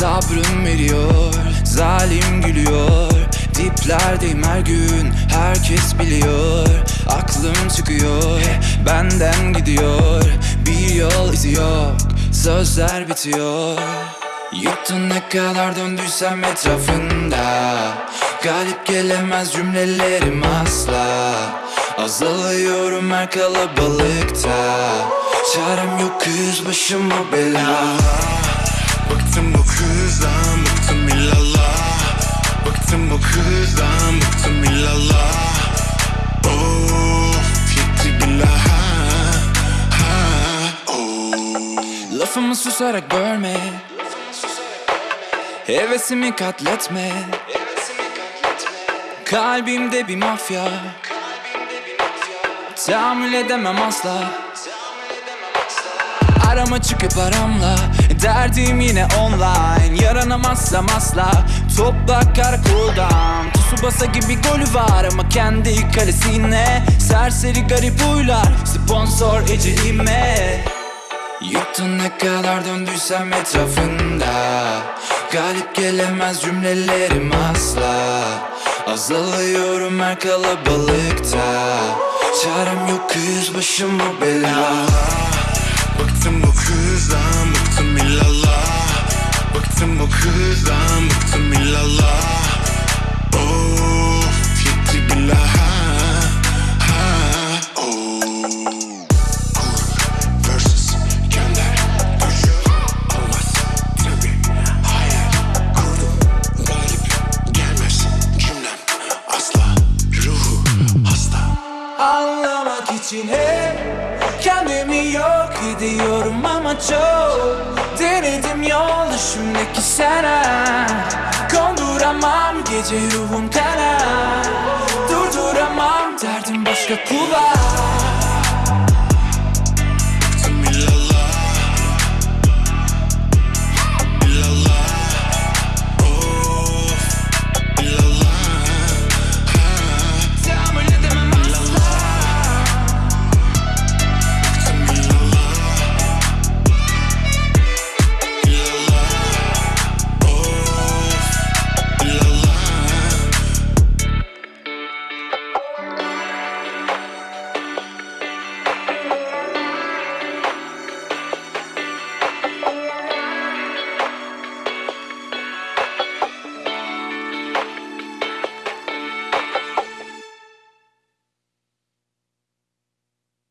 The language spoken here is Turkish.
Sabrım veriyor Zalim gülüyor. Diplerdeyim her gün Herkes biliyor. Aklım çıkıyor Benden gidiyor. Bir yol izi yok Sözler bitiyor. Yuttun ne kadar döndüysem etrafında. Galip gelemez cümlelerim asla. Azalıyorum her kalabalıkta. Çarem yok kız başıma bela Bıktım bu kızdan bıktım illallah. Bıktım bu kızdan bıktım illallah. Of yetti billah ha, oh. Lafımı susarak bölme. Hevesimi katletme. Kalbimde bir mafya. Tahammül edemem asla Arama çıkıp aramla. Derdim yine online. Yaranamazsam asla. Topla karakoldan Tsubasa gibi golü var ama kendi kalesine. Serseri garip huylar. Sponsor eceliğime Yuttun ne kadar döndüysem etrafında. Galip gelemez cümlelerim asla. Azalıyorum her kalabalıkta. Çarem yok bela Bıktım bu kızdan bıktım illallah. Of yetti billah ha, oh. Anlamak için hep kendimi yok ediyorum ama çok Denedim yol dışımdaki sana Konduramam gece ruhum kana Durduramam derdim başka kulak